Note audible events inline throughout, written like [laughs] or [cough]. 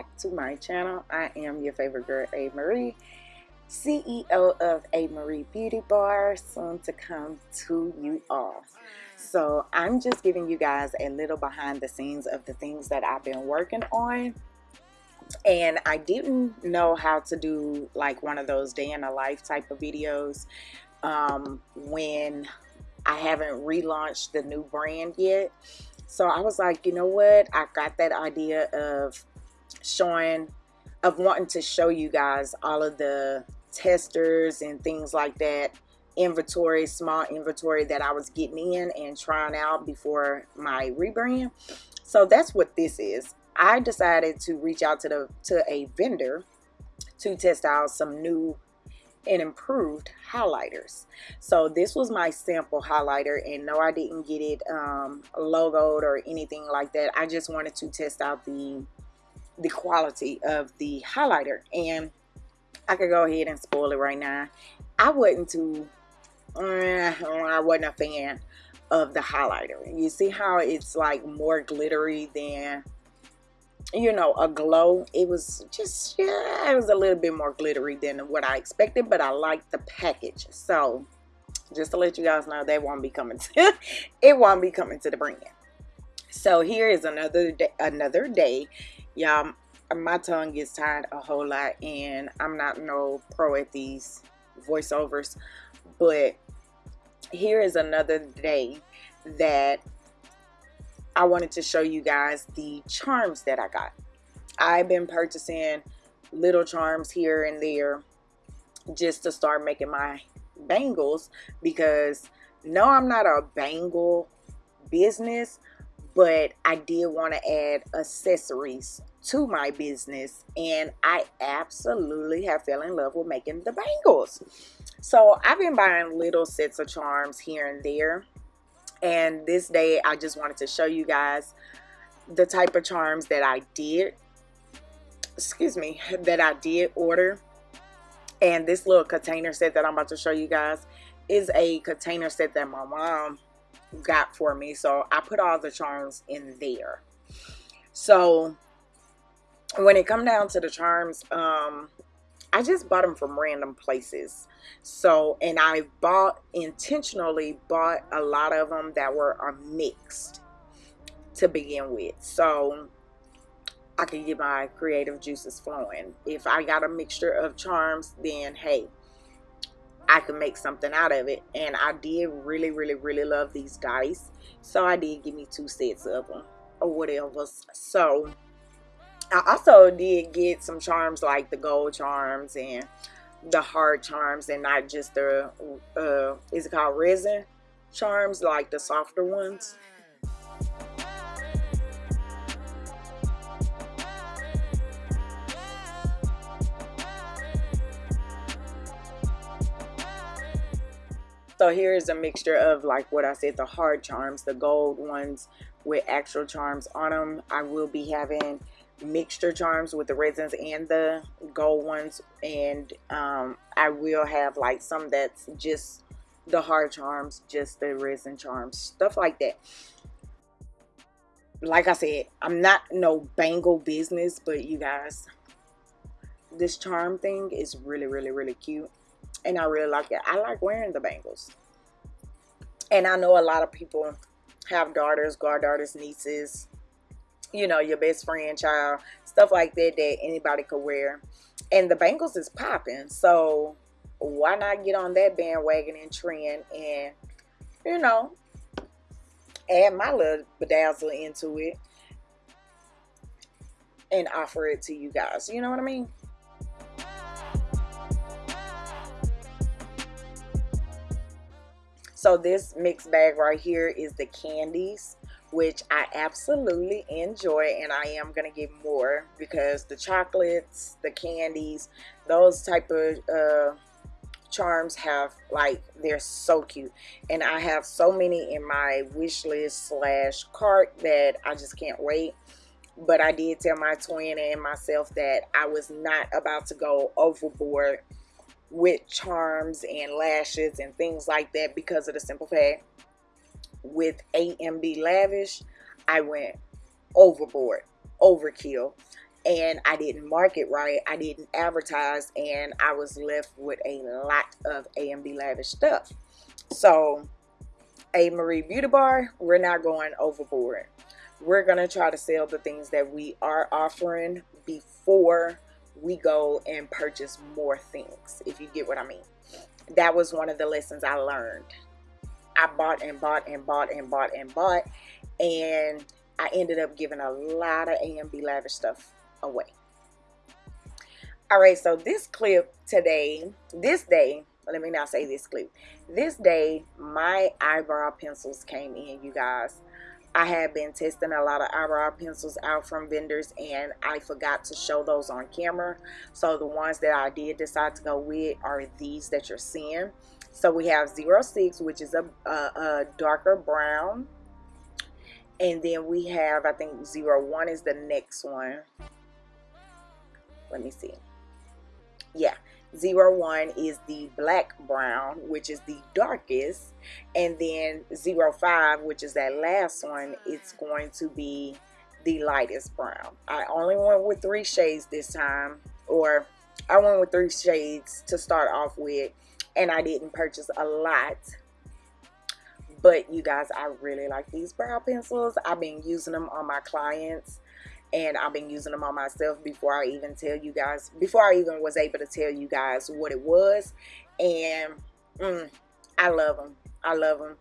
back to my channel. I am your favorite girl, A. Marie, CEO of A. Marie Beauty Bar, soon to come to you all. So I'm just giving you guys a little behind the scenes of the things that I've been working on. And I didn't know how to do like one of those day in a life type of videos um, when I haven't relaunched the new brand yet. So I was like, you know what? I got that idea of showing, of wanting to show you guys all of the testers and things like that inventory, small inventory that I was getting in and trying out before my rebrand. So that's what this is. I decided to reach out to the to a vendor to test out some new and improved highlighters so this was my sample highlighter and no I didn't get it um, logoed or anything like that I just wanted to test out the the quality of the highlighter. And I could go ahead and spoil it right now. I wasn't too uh, I wasn't a fan of the highlighter. You see how it's like more glittery than you know a glow? It was just yeah it was a little bit more glittery than what I expected but I liked the package. So just to let you guys know they won't be coming [laughs] to it won't be coming to the brand. So here is another day another day y'all my tongue gets tired a whole lot and I'm not no pro at these voiceovers but here is another day that I wanted to show you guys the charms that I got. I've been purchasing little charms here and there just to start making my bangles because no, I'm not a bangle business, but I did want to add accessories to my business and I absolutely have fell in love with making the bangles. So I've been buying little sets of charms here and there and this day I just wanted to show you guys the type of charms that I did excuse me [laughs] that I did order and this little container set that I'm about to show you guys is a container set that my mom got for me so I put all the charms in there so when it come down to the charms um I just bought them from random places. So and I bought intentionally bought a lot of them that were a mixed to begin with. So I can get my creative juices flowing. If I got a mixture of charms then hey I can make something out of it. And I did really really really love these dice. So I did give me two sets of them or whatever. So I also did get some charms like the gold charms and the hard charms and not just the uh is it called resin charms like the softer ones? So here is a mixture of like what I said the hard charms the gold ones with actual charms on them I will be having mixture charms with the resins and the gold ones. And um, I will have like some that's just the hard charms just the resin charms stuff like that. Like I said I'm not no bangle business but you guys this charm thing is really really really cute. And I really like it. I like wearing the bangles. And I know a lot of people have daughters goddaughters nieces you know, your best friend, child, stuff like that that anybody could wear. And the bangles is popping. So why not get on that bandwagon and trend and, you know, add my little bedazzle into it and offer it to you guys. You know what I mean? So this mixed bag right here is the candies which I absolutely enjoy and I am to get more because the chocolates, the candies, those type of uh, charms have like they're so cute. And I have so many in my wish list slash cart that I just can't wait. But I did tell my twin and myself that I was not about to go overboard with charms and lashes and things like that because of the simple fact with AMB Lavish, I went overboard. overkill and I didn't market right. I didn't advertise and I was left with a lot of A&B Lavish stuff. So A Marie Beauty Bar, we're not going overboard. We're going to try to sell the things that we are offering before we go and purchase more things, if you get what I mean. That was one of the lessons I learned. I bought and bought and bought and bought and bought and I ended up giving a lot of A&B Lavish stuff away. All right, so this clip today, this day, let me not say this clip. This day, my eyebrow pencils came in, you guys. I have been testing a lot of eyebrow pencils out from vendors and I forgot to show those on camera. So the ones that I did decide to go with are these that you're seeing. So we have 06, which is a, a, a darker brown. And then we have, I think 01 is the next one. Let me see. Yeah 01 is the black brown which is the darkest. And then 05 which is that last one it's going to be the lightest brown. I only went with three shades this time or I went with three shades to start off with and I didn't purchase a lot. But you guys I really like these brow pencils. I've been using them on my clients and I've been using them on myself before I even tell you guys before I even was able to tell you guys what it was. And mm, I love them I love them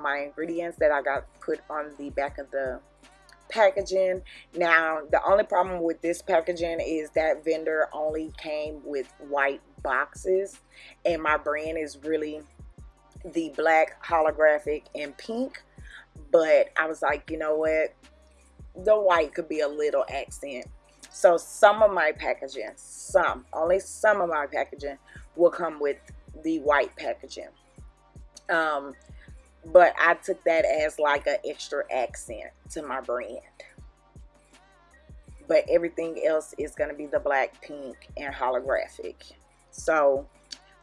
all my ingredients that I got put on the back of the packaging. Now the only problem with this packaging is that vendor only came with white boxes and my brand is really the black holographic and pink. But I was like you know what? The white could be a little accent. So some of my packaging some only some of my packaging will come with the white packaging. Um but I took that as like an extra accent to my brand. But everything else is going to be the black pink and holographic. So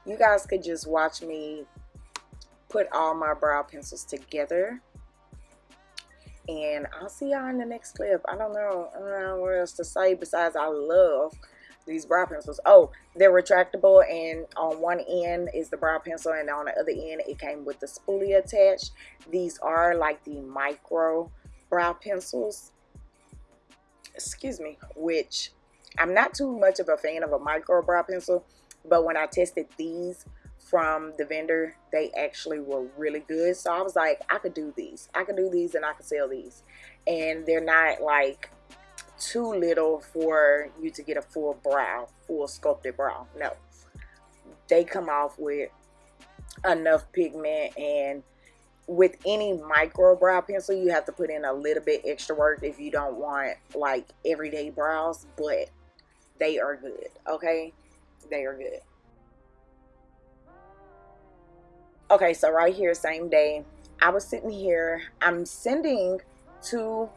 you guys could just watch me put all my brow pencils together and I'll see y'all in the next clip. I don't know I don't know what else to say besides I love these brow pencils. Oh they're retractable and on one end is the brow pencil and on the other end it came with the spoolie attached. These are like the micro brow pencils. Excuse me which I'm not too much of a fan of a micro brow pencil but when I tested these from the vendor they actually were really good. So I was like I could do these. I could do these and I could sell these. And they're not like too little for you to get a full brow, full sculpted brow. No. They come off with enough pigment and with any micro brow pencil you have to put in a little bit extra work if you don't want like everyday brows but they are good okay they are good okay so right here same day I was sitting here I'm sending to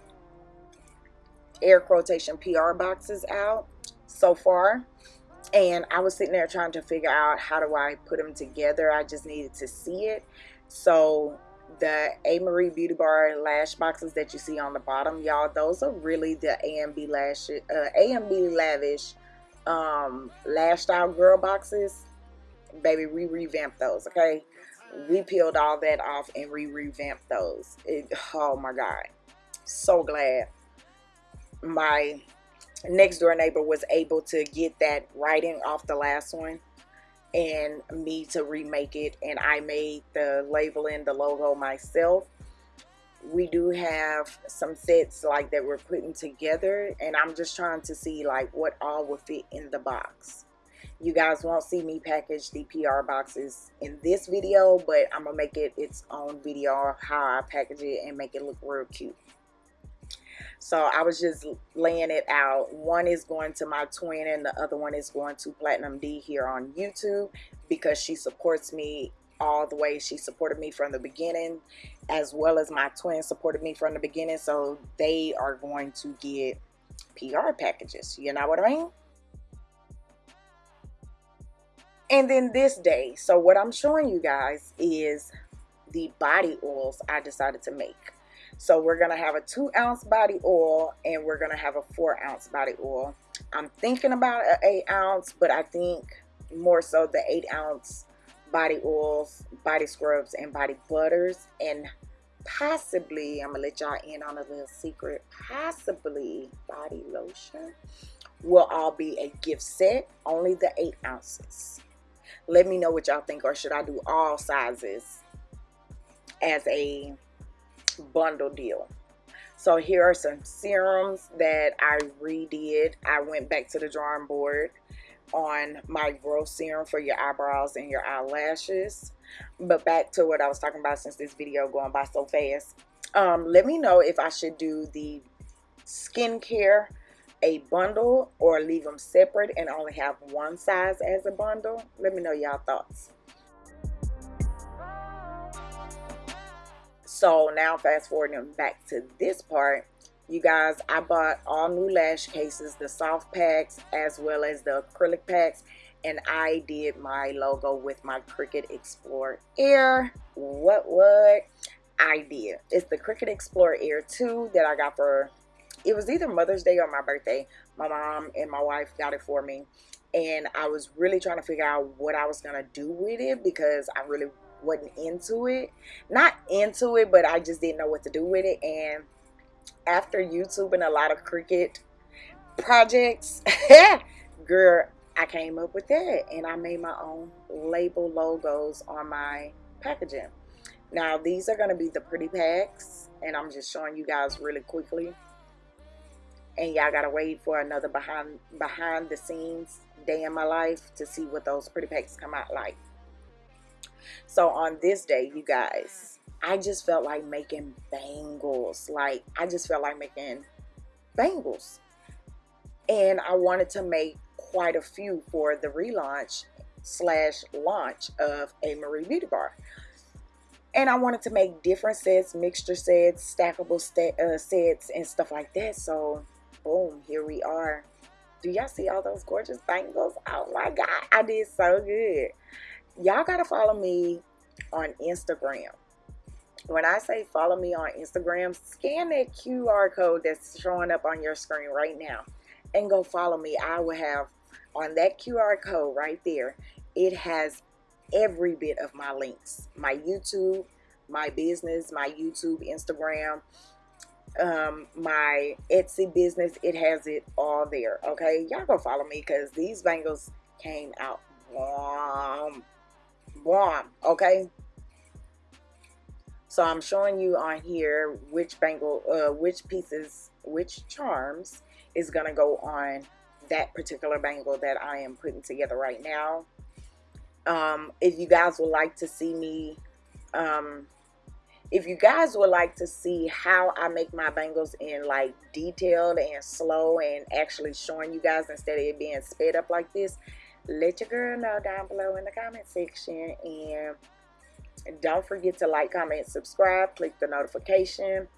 air quotation PR boxes out so far. And I was sitting there trying to figure out how do I put them together. I just needed to see it. So the A Marie Beauty Bar lash boxes that you see on the bottom y'all those are really the A&B lash uh, A&B lavish um lash style girl boxes. Baby we revamped those okay? We peeled all that off and we revamped those. It, oh my god. So glad my next door neighbor was able to get that writing off the last one and me to remake it and I made the labeling the logo myself. We do have some sets like that we're putting together and I'm just trying to see like what all will fit in the box. You guys won't see me package the PR boxes in this video but I'm gonna make it its own video of how I package it and make it look real cute so I was just laying it out. One is going to my twin and the other one is going to Platinum D here on YouTube because she supports me all the way. She supported me from the beginning, as well as my twin supported me from the beginning. So they are going to get PR packages. You know what I mean? And then this day, so what I'm showing you guys is the body oils I decided to make. So we're going to have a two ounce body oil and we're going to have a four ounce body oil. I'm thinking about an eight ounce, but I think more so the eight ounce body oils, body scrubs, and body butters. And possibly, I'm going to let y'all in on a little secret, possibly body lotion will all be a gift set, only the eight ounces. Let me know what y'all think, or should I do all sizes as a bundle deal? So here are some serums that I redid. I went back to the drawing board on my growth serum for your eyebrows and your eyelashes. But back to what I was talking about since this video going by so fast. Um, let me know if I should do the skincare a bundle or leave them separate and only have one size as a bundle let me know y'all thoughts so now fast forwarding back to this part you guys I bought all new lash cases the soft packs as well as the acrylic packs and I did my logo with my Cricut Explore Air what what I did it's the Cricut Explore Air 2 that I got for it was either Mother's Day or my birthday. My mom and my wife got it for me. And I was really trying to figure out what I was going to do with it because I really wasn't into it. Not into it, but I just didn't know what to do with it. And after YouTube and a lot of Cricut projects, [laughs] girl, I came up with that. And I made my own label logos on my packaging. Now, these are going to be the pretty packs. And I'm just showing you guys really quickly and y'all gotta wait for another behind behind the scenes day in my life to see what those pretty packs come out like so on this day you guys I just felt like making bangles like I just felt like making bangles and I wanted to make quite a few for the relaunch slash launch of a Marie Beauty Bar and I wanted to make different sets, mixture sets, stackable uh, sets, and stuff like that. So boom, here we are. Do y'all see all those gorgeous bangles? Oh my God, I did so good. Y'all gotta follow me on Instagram. When I say follow me on Instagram, scan that QR code that's showing up on your screen right now and go follow me. I will have on that QR code right there, it has every bit of my links. My YouTube, my business, my YouTube, Instagram, um my etsy business it has it all there okay y'all go follow me because these bangles came out bomb bomb okay? So i'm showing you on here which bangle uh which pieces which charms is gonna go on that particular bangle that i am putting together right now. Um if you guys would like to see me um if you guys would like to see how I make my bangles in like detailed and slow and actually showing you guys instead of it being sped up like this, let your girl know down below in the comment section. And don't forget to like, comment, subscribe, click the notification,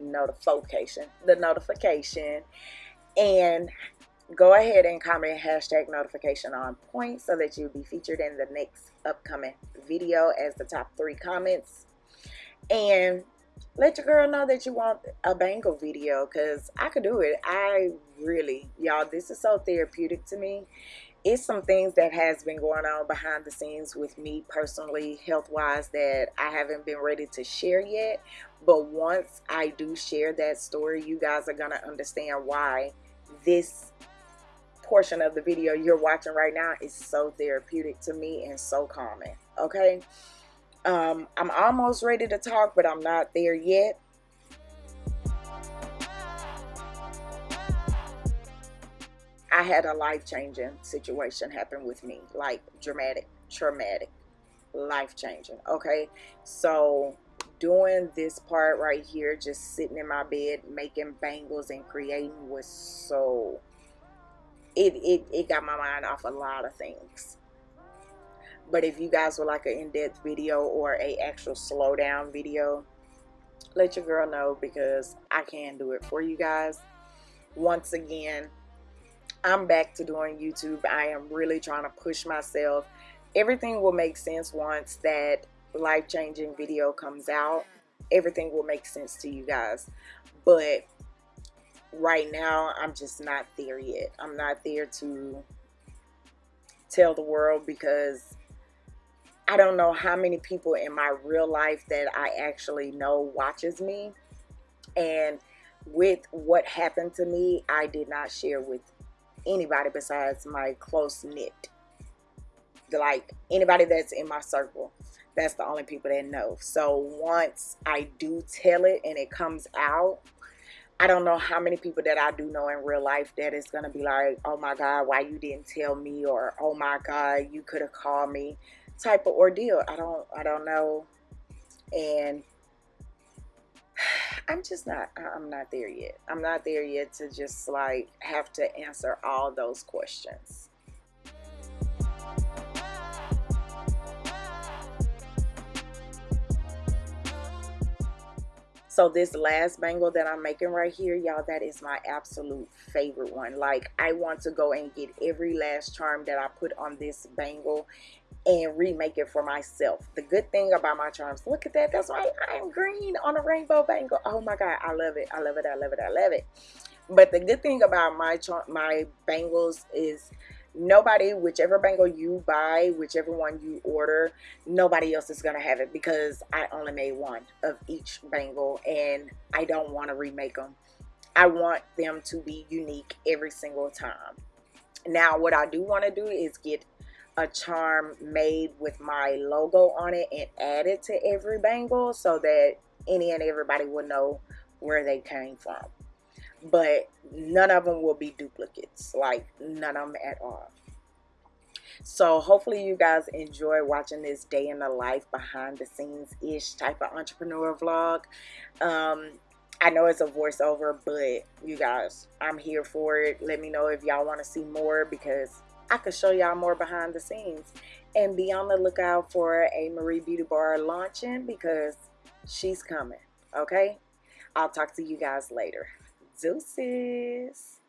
notification, the notification. And go ahead and comment hashtag notification on point so that you'll be featured in the next upcoming video as the top three comments and let your girl know that you want a bangle video because I could do it. I really, y'all, this is so therapeutic to me. It's some things that has been going on behind the scenes with me personally, health-wise, that I haven't been ready to share yet. But once I do share that story, you guys are to understand why this portion of the video you're watching right now is so therapeutic to me and so calming. Okay? Um, I'm almost ready to talk, but I'm not there yet. I had a life-changing situation happen with me, like dramatic, traumatic, life-changing, okay? So doing this part right here, just sitting in my bed, making bangles and creating was so, it, it, it got my mind off a lot of things but if you guys would like an in-depth video or a actual slow down video let your girl know because I can do it for you guys once again I'm back to doing YouTube. I am really trying to push myself. Everything will make sense once that life-changing video comes out. Everything will make sense to you guys. But right now I'm just not there yet. I'm not there to tell the world because I don't know how many people in my real life that I actually know watches me. And with what happened to me I did not share with anybody besides my close knit like anybody that's in my circle that's the only people that know so once I do tell it and it comes out I don't know how many people that I do know in real life that is going to be like, oh my God, why you didn't tell me? Or, oh my God, you could have called me type of ordeal. I don't, I don't know. And I'm just not, I'm not there yet. I'm not there yet to just like have to answer all those questions. So this last bangle that I'm making right here y'all that is my absolute favorite one. Like I want to go and get every last charm that I put on this bangle and remake it for myself. The good thing about my charms look at that that's why I'm green on a rainbow bangle. Oh my god I love it I love it I love it I love it. But the good thing about my my bangles is nobody whichever bangle you buy whichever one you order nobody else is gonna have it because I only made one of each bangle and I don't want to remake them I want them to be unique every single time. Now what I do want to do is get a charm made with my logo on it and add it to every bangle so that any and everybody will know where they came from but none of them will be duplicates like none of them at all so hopefully you guys enjoy watching this day in the life behind the scenes ish type of entrepreneur vlog um I know it's a voiceover, but you guys, I'm here for it. Let me know if y'all want to see more because I could show y'all more behind the scenes. And be on the lookout for a Marie Beauty Bar launching because she's coming. Okay? I'll talk to you guys later. Deuces.